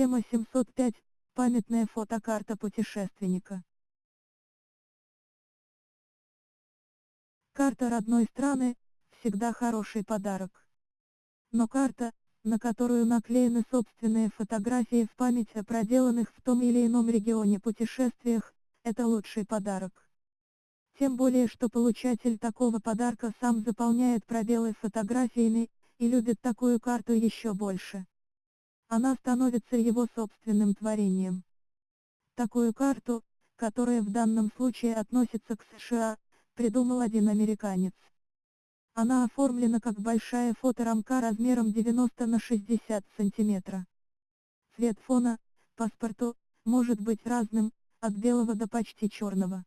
Тема 705. Памятная фотокарта путешественника. Карта родной страны – всегда хороший подарок. Но карта, на которую наклеены собственные фотографии в память о проделанных в том или ином регионе путешествиях, это лучший подарок. Тем более что получатель такого подарка сам заполняет пробелы фотографиями, и любит такую карту еще больше. Она становится его собственным творением. Такую карту, которая в данном случае относится к США, придумал один американец. Она оформлена как большая фоторамка размером 90 на 60 см. Цвет фона, паспорту, может быть разным, от белого до почти черного.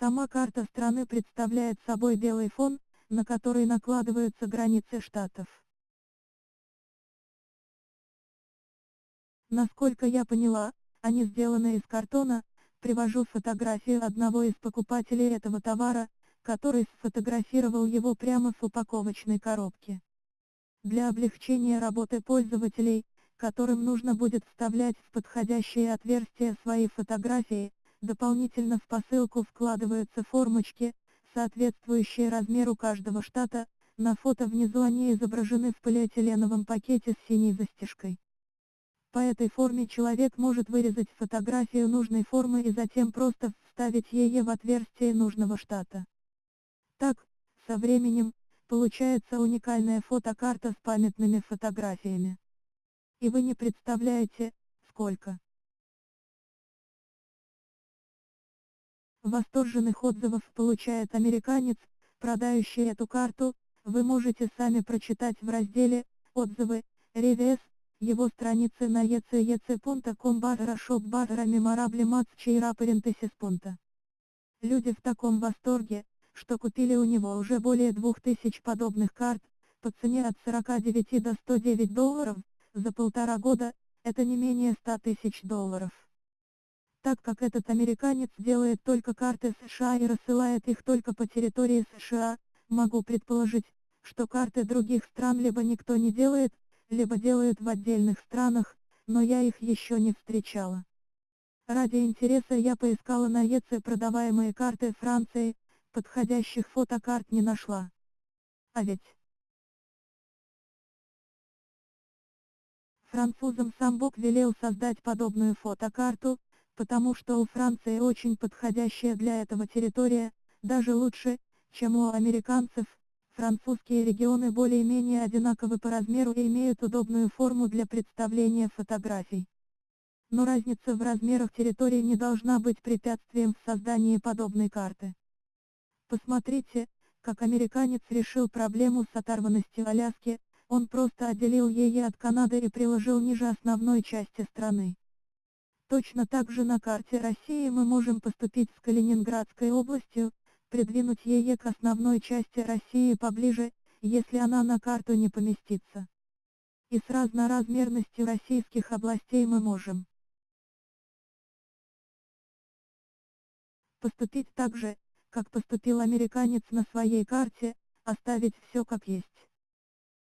Сама карта страны представляет собой белый фон, на который накладываются границы штатов. Насколько я поняла, они сделаны из картона, привожу фотографию одного из покупателей этого товара, который сфотографировал его прямо в упаковочной коробке. Для облегчения работы пользователей, которым нужно будет вставлять в подходящие отверстия свои фотографии, дополнительно в посылку вкладываются формочки, соответствующие размеру каждого штата, на фото внизу они изображены в полиэтиленовом пакете с синей застежкой. По этой форме человек может вырезать фотографию нужной формы и затем просто вставить ее в отверстие нужного штата. Так, со временем, получается уникальная фотокарта с памятными фотографиями. И вы не представляете, сколько. Восторженных отзывов получает американец, продающий эту карту, вы можете сами прочитать в разделе «Отзывы», «Ревес», его страницы на ecec.com барра шоп барра меморабли матчейра парентесис Люди в таком восторге, что купили у него уже более 2000 подобных карт, по цене от 49 до 109 долларов, за полтора года, это не менее 100 тысяч долларов. Так как этот американец делает только карты США и рассылает их только по территории США, могу предположить, что карты других стран либо никто не делает, либо делают в отдельных странах, но я их еще не встречала. Ради интереса я поискала на ЕЦ продаваемые карты Франции, подходящих фотокарт не нашла. А ведь... Французам сам Бог велел создать подобную фотокарту, потому что у Франции очень подходящая для этого территория, даже лучше, чем у американцев, Французские регионы более-менее одинаковы по размеру и имеют удобную форму для представления фотографий. Но разница в размерах территории не должна быть препятствием в создании подобной карты. Посмотрите, как американец решил проблему с оторванностью Аляски, он просто отделил ее от Канады и приложил ниже основной части страны. Точно так же на карте России мы можем поступить с Калининградской областью, придвинуть ее к основной части России поближе, если она на карту не поместится. И с разноразмерностью российских областей мы можем поступить так же, как поступил американец на своей карте, оставить все как есть.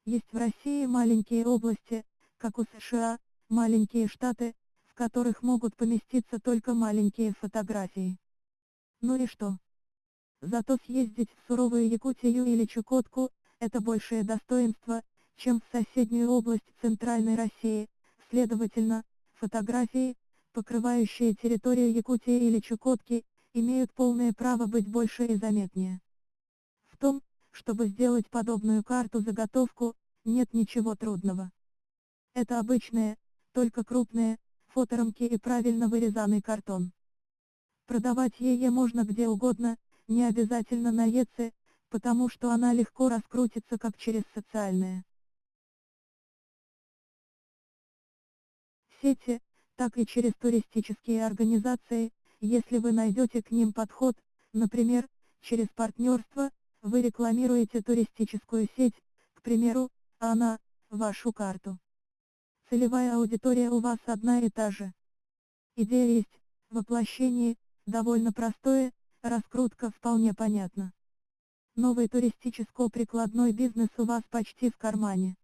Есть в России маленькие области, как у США, маленькие штаты, в которых могут поместиться только маленькие фотографии. Ну и что? Зато съездить в суровую Якутию или Чукотку – это большее достоинство, чем в соседнюю область Центральной России, следовательно, фотографии, покрывающие территорию Якутии или Чукотки, имеют полное право быть больше и заметнее. В том, чтобы сделать подобную карту-заготовку, нет ничего трудного. Это обычные, только крупные, фоторамки и правильно вырезанный картон. Продавать ее можно где угодно, не обязательно на ЕЦ, потому что она легко раскрутится как через социальные сети, так и через туристические организации, если вы найдете к ним подход, например, через партнерство, вы рекламируете туристическую сеть, к примеру, она, вашу карту. Целевая аудитория у вас одна и та же. Идея есть, воплощение, довольно простое, Раскрутка вполне понятна. Новый туристическо-прикладной бизнес у вас почти в кармане.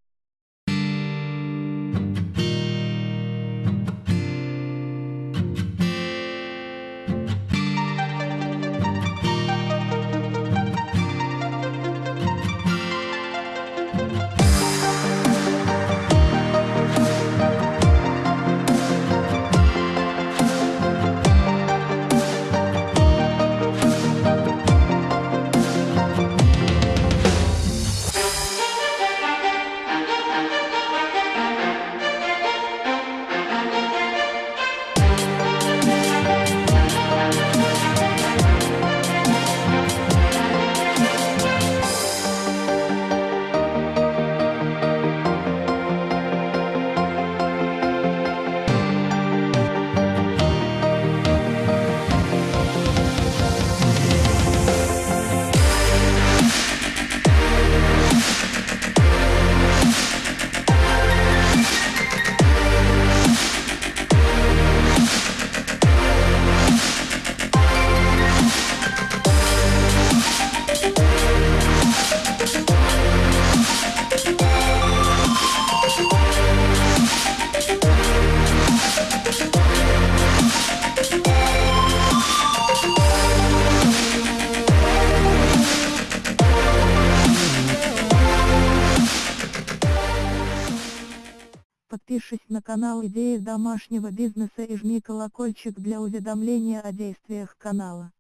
Подпишись на канал Идеи домашнего бизнеса и жми колокольчик для уведомления о действиях канала.